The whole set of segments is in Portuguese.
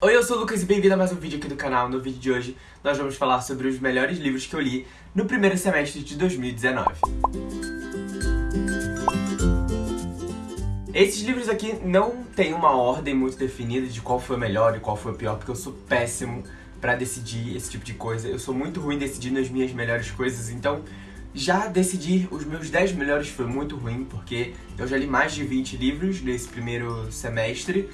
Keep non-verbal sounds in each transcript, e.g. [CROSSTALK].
Oi, eu sou o Lucas e bem-vindo a mais um vídeo aqui do canal. No vídeo de hoje, nós vamos falar sobre os melhores livros que eu li no primeiro semestre de 2019. Esses livros aqui não têm uma ordem muito definida de qual foi o melhor e qual foi o pior, porque eu sou péssimo pra decidir esse tipo de coisa. Eu sou muito ruim decidindo as minhas melhores coisas, então já decidir os meus 10 melhores foi muito ruim, porque eu já li mais de 20 livros nesse primeiro semestre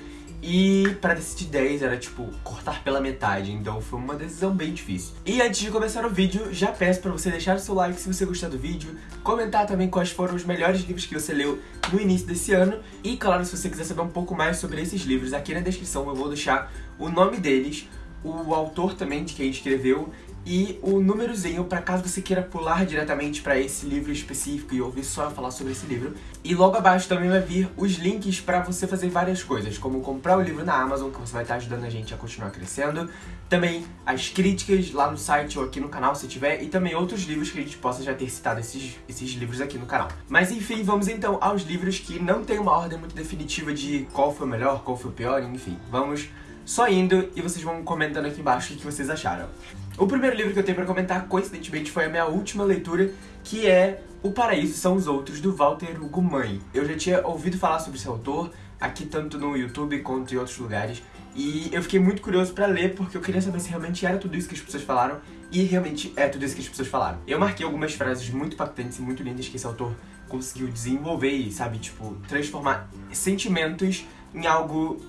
e pra decidir 10 era tipo cortar pela metade, então foi uma decisão bem difícil. E antes de começar o vídeo, já peço pra você deixar o seu like se você gostar do vídeo, comentar também quais foram os melhores livros que você leu no início desse ano, e claro, se você quiser saber um pouco mais sobre esses livros, aqui na descrição eu vou deixar o nome deles, o autor também de quem escreveu e o númerozinho para caso você queira pular diretamente para esse livro específico e ouvir só falar sobre esse livro. E logo abaixo também vai vir os links para você fazer várias coisas, como comprar o livro na Amazon, que você vai estar ajudando a gente a continuar crescendo. Também as críticas lá no site ou aqui no canal, se tiver, e também outros livros que a gente possa já ter citado esses, esses livros aqui no canal. Mas enfim, vamos então aos livros que não tem uma ordem muito definitiva de qual foi o melhor, qual foi o pior, enfim. Vamos só indo e vocês vão comentando aqui embaixo o que vocês acharam. O primeiro livro que eu tenho pra comentar, coincidentemente, foi a minha última leitura, que é O Paraíso São os Outros, do Walter Hugo Mãe. Eu já tinha ouvido falar sobre esse autor, aqui tanto no YouTube quanto em outros lugares, e eu fiquei muito curioso pra ler, porque eu queria saber se realmente era tudo isso que as pessoas falaram, e realmente é tudo isso que as pessoas falaram. Eu marquei algumas frases muito impactantes e muito lindas que esse autor conseguiu desenvolver e, sabe, tipo, transformar sentimentos em algo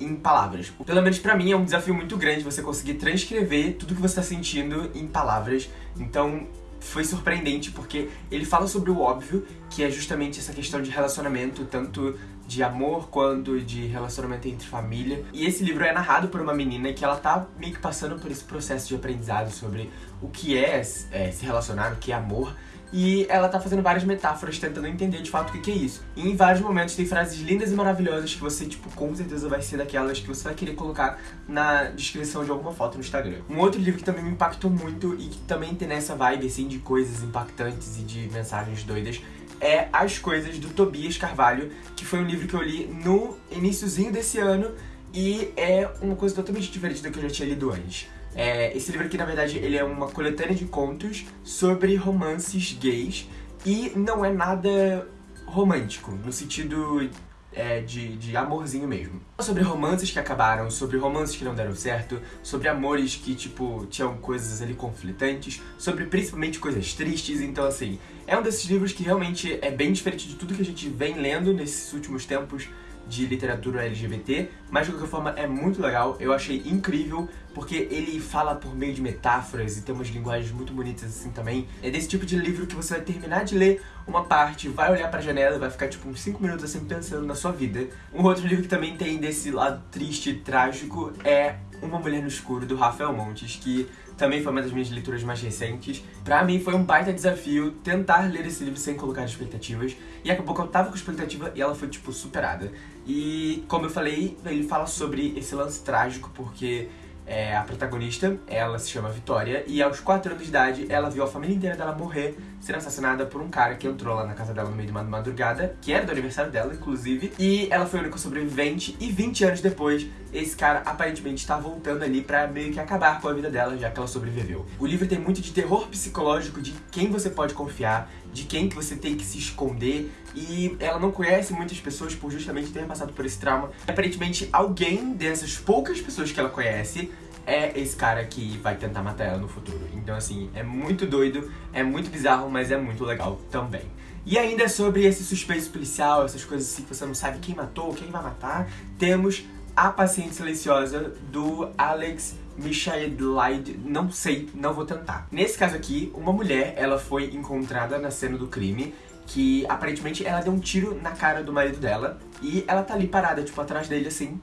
em palavras. Pelo menos pra mim é um desafio muito grande você conseguir transcrever tudo que você tá sentindo em palavras. Então foi surpreendente porque ele fala sobre o óbvio, que é justamente essa questão de relacionamento, tanto de amor quanto de relacionamento entre família. E esse livro é narrado por uma menina que ela tá meio que passando por esse processo de aprendizado sobre o que é, é se relacionar, o que é amor. E ela tá fazendo várias metáforas, tentando entender de fato o que é isso. E em vários momentos tem frases lindas e maravilhosas que você, tipo, com certeza vai ser daquelas que você vai querer colocar na descrição de alguma foto no Instagram. Um outro livro que também me impactou muito e que também tem nessa vibe, assim, de coisas impactantes e de mensagens doidas, é As Coisas, do Tobias Carvalho, que foi um livro que eu li no iníciozinho desse ano e é uma coisa totalmente diferente do que eu já tinha lido antes. É, esse livro aqui, na verdade, ele é uma coletânea de contos sobre romances gays e não é nada romântico, no sentido é, de, de amorzinho mesmo. Sobre romances que acabaram, sobre romances que não deram certo, sobre amores que, tipo, tinham coisas ali conflitantes, sobre principalmente coisas tristes, então assim, é um desses livros que realmente é bem diferente de tudo que a gente vem lendo nesses últimos tempos, de literatura LGBT, mas de qualquer forma é muito legal, eu achei incrível, porque ele fala por meio de metáforas e tem umas linguagens muito bonitas assim também. É desse tipo de livro que você vai terminar de ler uma parte, vai olhar pra janela e vai ficar tipo uns 5 minutos assim pensando na sua vida. Um outro livro que também tem desse lado triste e trágico é Uma Mulher no Escuro, do Rafael Montes, que também foi uma das minhas leituras mais recentes. Pra mim foi um baita desafio tentar ler esse livro sem colocar expectativas, e acabou que eu tava com expectativa e ela foi, tipo, superada. E, como eu falei, ele fala sobre esse lance trágico, porque é, a protagonista, ela se chama Vitória, e aos 4 anos de idade ela viu a família inteira dela morrer, sendo assassinada por um cara que entrou lá na casa dela no meio de uma madrugada, que era do aniversário dela, inclusive, e ela foi a única sobrevivente, e 20 anos depois, esse cara aparentemente está voltando ali pra meio que acabar com a vida dela, já que ela sobreviveu. O livro tem muito de terror psicológico, de quem você pode confiar, de quem que você tem que se esconder, e ela não conhece muitas pessoas por justamente ter passado por esse trauma. Aparentemente, alguém dessas poucas pessoas que ela conhece é esse cara que vai tentar matar ela no futuro. Então, assim, é muito doido, é muito bizarro, mas é muito legal também. E ainda sobre esse suspense policial, essas coisas assim que você não sabe quem matou, quem vai matar, temos A Paciente Silenciosa, do Alex Michaelide, não sei, não vou tentar. Nesse caso aqui, uma mulher, ela foi encontrada na cena do crime, que aparentemente ela deu um tiro na cara do marido dela, e ela tá ali parada, tipo, atrás dele assim,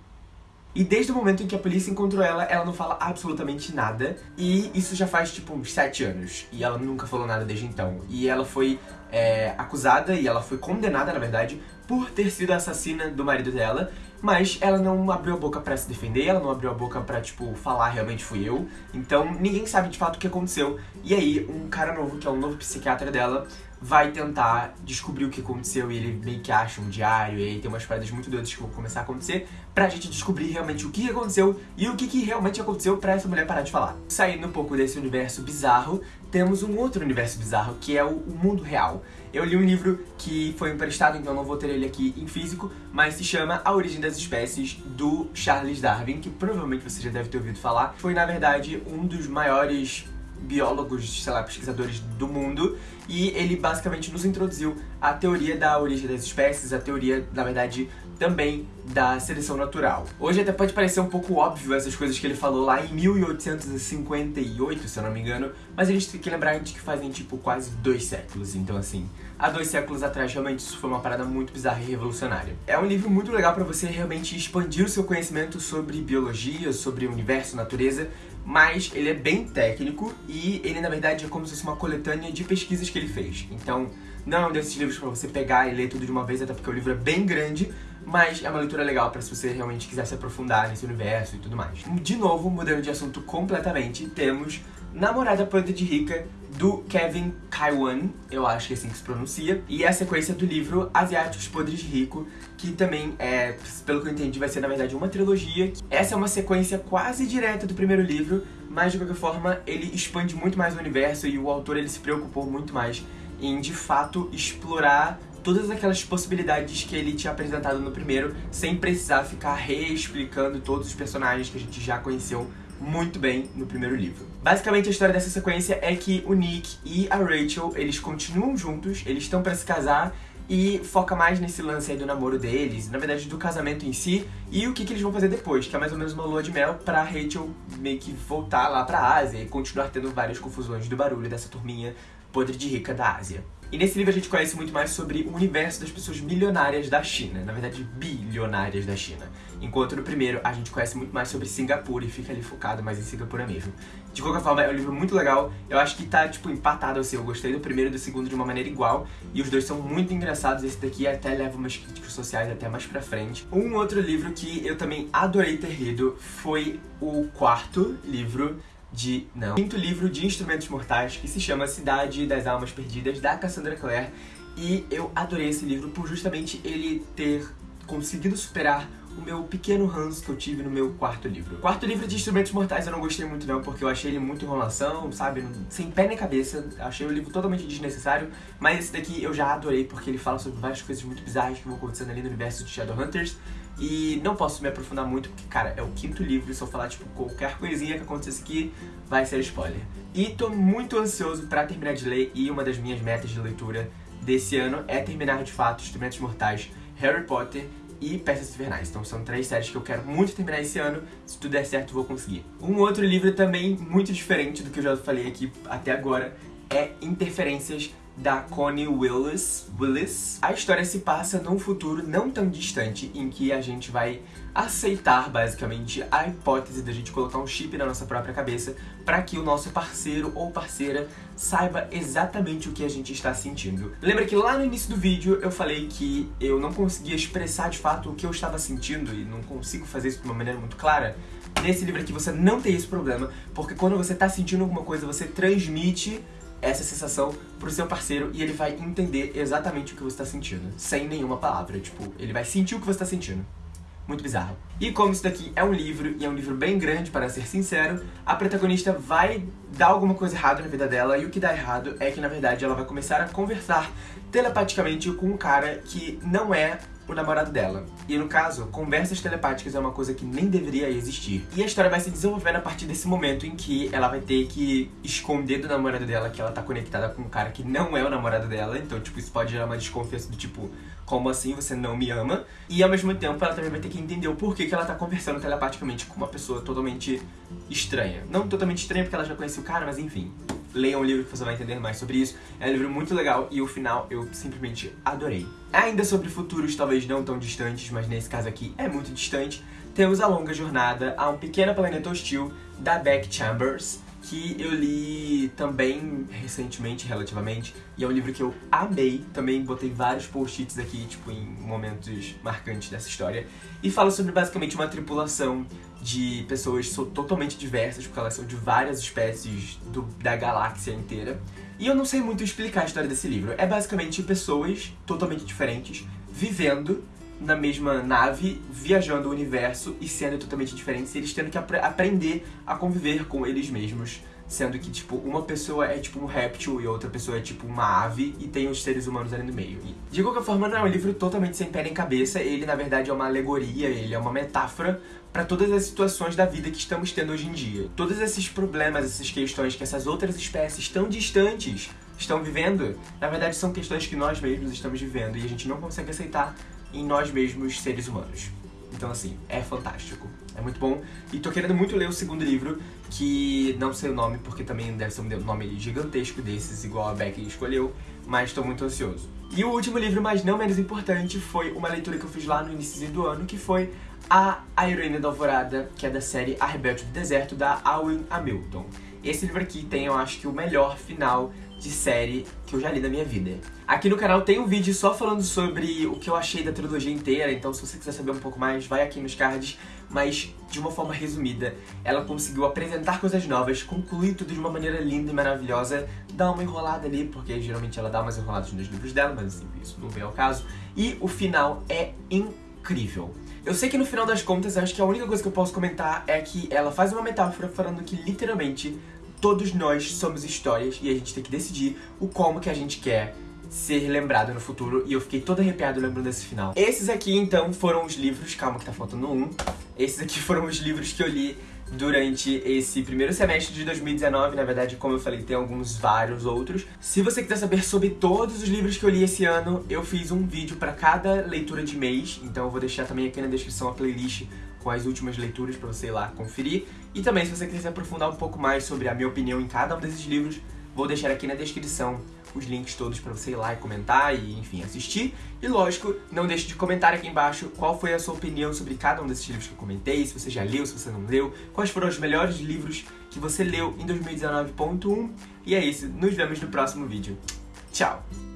e desde o momento em que a polícia encontrou ela, ela não fala absolutamente nada. E isso já faz, tipo, uns 7 anos. E ela nunca falou nada desde então. E ela foi é, acusada, e ela foi condenada, na verdade, por ter sido assassina do marido dela. Mas ela não abriu a boca pra se defender, ela não abriu a boca pra, tipo, falar realmente fui eu. Então ninguém sabe de fato o que aconteceu. E aí, um cara novo, que é um novo psiquiatra dela, vai tentar descobrir o que aconteceu e ele meio que acha um diário e aí tem umas paradas muito doidas que vão começar a acontecer pra gente descobrir realmente o que aconteceu e o que, que realmente aconteceu pra essa mulher parar de falar. Saindo um pouco desse universo bizarro, temos um outro universo bizarro, que é o, o mundo real. Eu li um livro que foi emprestado, então não vou ter ele aqui em físico, mas se chama A Origem das Espécies, do Charles Darwin, que provavelmente você já deve ter ouvido falar. Foi, na verdade, um dos maiores biólogos, sei lá, pesquisadores do mundo, e ele basicamente nos introduziu a teoria da origem das espécies, a teoria, na verdade, também da seleção natural. Hoje até pode parecer um pouco óbvio essas coisas que ele falou lá em 1858, se eu não me engano, mas a gente tem que lembrar de que fazem tipo quase dois séculos, então assim, há dois séculos atrás realmente isso foi uma parada muito bizarra e revolucionária. É um livro muito legal para você realmente expandir o seu conhecimento sobre biologia, sobre universo, natureza, mas ele é bem técnico e ele na verdade é como se fosse uma coletânea de pesquisas que ele fez. Então, não é um desses livros para você pegar e ler tudo de uma vez, até porque o livro é bem grande, mas é uma leitura legal para se você realmente quiser se aprofundar nesse universo e tudo mais. De novo, mudando de assunto completamente, temos Namorada Podre de Rica, do Kevin Kaiwan, eu acho que é assim que se pronuncia, e a sequência do livro Asiáticos Podres de Rico, que também é, pelo que eu entendi, vai ser na verdade uma trilogia. Essa é uma sequência quase direta do primeiro livro, mas de qualquer forma ele expande muito mais o universo e o autor ele se preocupou muito mais em de fato explorar todas aquelas possibilidades que ele tinha apresentado no primeiro, sem precisar ficar reexplicando todos os personagens que a gente já conheceu muito bem no primeiro livro. Basicamente a história dessa sequência é que o Nick e a Rachel, eles continuam juntos, eles estão para se casar e foca mais nesse lance aí do namoro deles, na verdade do casamento em si, e o que, que eles vão fazer depois, que é mais ou menos uma lua de mel pra Rachel meio que voltar lá pra Ásia e continuar tendo várias confusões do barulho dessa turminha podre de rica da Ásia. E nesse livro a gente conhece muito mais sobre o universo das pessoas milionárias da China, na verdade bilionárias da China. Enquanto no primeiro a gente conhece muito mais sobre Singapura e fica ali focado mais em Singapura mesmo. De qualquer forma, é um livro muito legal, eu acho que tá, tipo, empatado assim, eu gostei do primeiro e do segundo de uma maneira igual, e os dois são muito engraçados, esse daqui até leva umas críticas sociais até mais pra frente. Um outro livro que eu também adorei ter lido foi o quarto livro de... não, quinto livro de Instrumentos Mortais, que se chama Cidade das Almas Perdidas, da Cassandra Clare. E eu adorei esse livro por justamente ele ter conseguido superar o meu pequeno ranço que eu tive no meu quarto livro. Quarto livro de Instrumentos Mortais eu não gostei muito não, porque eu achei ele muito enrolação, sabe? Sem pé nem cabeça. Achei o livro totalmente desnecessário. Mas esse daqui eu já adorei, porque ele fala sobre várias coisas muito bizarras que vão acontecendo ali no universo de Shadowhunters. E não posso me aprofundar muito, porque, cara, é o quinto livro, se eu falar, tipo, qualquer coisinha que acontecesse aqui, vai ser spoiler. E tô muito ansioso pra terminar de ler, e uma das minhas metas de leitura desse ano é terminar, de fato, Instrumentos Mortais, Harry Potter e Peças Invernais. Então são três séries que eu quero muito terminar esse ano. Se tudo der certo, vou conseguir. Um outro livro também muito diferente do que eu já falei aqui até agora é Interferências da Connie Willis. Willis. A história se passa num futuro não tão distante em que a gente vai aceitar, basicamente, a hipótese da gente colocar um chip na nossa própria cabeça para que o nosso parceiro ou parceira saiba exatamente o que a gente está sentindo. Lembra que lá no início do vídeo eu falei que eu não conseguia expressar de fato o que eu estava sentindo e não consigo fazer isso de uma maneira muito clara? Nesse livro aqui você não tem esse problema, porque quando você está sentindo alguma coisa, você transmite essa sensação pro seu parceiro e ele vai entender exatamente o que você está sentindo, sem nenhuma palavra. Tipo, ele vai sentir o que você está sentindo. Muito bizarro. E como isso daqui é um livro, e é um livro bem grande, para ser sincero, a protagonista vai dar alguma coisa errada na vida dela, e o que dá errado é que, na verdade, ela vai começar a conversar telepaticamente com um cara que não é o namorado dela. E no caso, conversas telepáticas é uma coisa que nem deveria existir. E a história vai se desenvolvendo a partir desse momento em que ela vai ter que esconder do namorado dela que ela tá conectada com um cara que não é o namorado dela. Então, tipo, isso pode gerar uma desconfiança do tipo, como assim você não me ama? E ao mesmo tempo ela também vai ter que entender o porquê que ela tá conversando telepaticamente com uma pessoa totalmente estranha. Não totalmente estranha porque ela já conhecia o cara, mas enfim leiam o livro que você vai entender mais sobre isso. É um livro muito legal e o final eu simplesmente adorei. Ainda sobre futuros talvez não tão distantes, mas nesse caso aqui é muito distante, temos a longa jornada a um pequeno planeta hostil da Beck Chambers, que eu li também recentemente, relativamente, e é um livro que eu amei, também botei vários post-its aqui, tipo, em momentos marcantes dessa história, e fala sobre basicamente uma tripulação de pessoas totalmente diversas, porque elas são de várias espécies do, da galáxia inteira. E eu não sei muito explicar a história desse livro. É basicamente pessoas totalmente diferentes vivendo na mesma nave, viajando o universo e sendo totalmente diferentes, e eles tendo que ap aprender a conviver com eles mesmos sendo que, tipo, uma pessoa é tipo um réptil e outra pessoa é tipo uma ave e tem os seres humanos ali no meio. E, de qualquer forma, não é um livro totalmente sem pé nem cabeça, ele na verdade é uma alegoria, ele é uma metáfora para todas as situações da vida que estamos tendo hoje em dia. Todos esses problemas, essas questões que essas outras espécies tão distantes estão vivendo, na verdade são questões que nós mesmos estamos vivendo e a gente não consegue aceitar em nós mesmos seres humanos. Então, assim, é fantástico. É muito bom. E tô querendo muito ler o segundo livro, que não sei o nome, porque também deve ser um nome gigantesco desses, igual a Becky escolheu, mas tô muito ansioso. E o último livro, mas não menos importante, foi uma leitura que eu fiz lá no início do ano, que foi A A Heroína da Alvorada, que é da série A Rebelde do Deserto, da Alwyn Hamilton. Esse livro aqui tem, eu acho que, o melhor final de série que eu já li na minha vida. Aqui no canal tem um vídeo só falando sobre o que eu achei da trilogia inteira, então se você quiser saber um pouco mais, vai aqui nos cards. Mas, de uma forma resumida, ela conseguiu apresentar coisas novas, concluir tudo de uma maneira linda e maravilhosa, dar uma enrolada ali, porque geralmente ela dá umas enroladas nos livros dela, mas assim, isso não vem ao caso. E o final é incrível. Eu sei que no final das contas, acho que a única coisa que eu posso comentar é que ela faz uma metáfora falando que literalmente todos nós somos histórias e a gente tem que decidir o como que a gente quer ser lembrado no futuro e eu fiquei todo arrepiado lembrando desse final. Esses aqui, então, foram os livros... Calma que tá faltando um. Esses aqui [LAUGHS] foram os livros que eu li durante esse primeiro semestre de 2019. Na verdade, como eu falei, tem alguns vários outros. Se você quiser saber sobre todos os livros que eu li esse ano, eu fiz um vídeo para cada leitura de mês. Então eu vou deixar também aqui na descrição a playlist com as últimas leituras para você ir lá conferir. E também, se você quiser aprofundar um pouco mais sobre a minha opinião em cada um desses livros, vou deixar aqui na descrição os links todos para você ir lá e comentar e, enfim, assistir. E lógico, não deixe de comentar aqui embaixo qual foi a sua opinião sobre cada um desses livros que eu comentei, se você já leu, se você não leu, quais foram os melhores livros que você leu em 2019.1. E é isso, nos vemos no próximo vídeo. Tchau!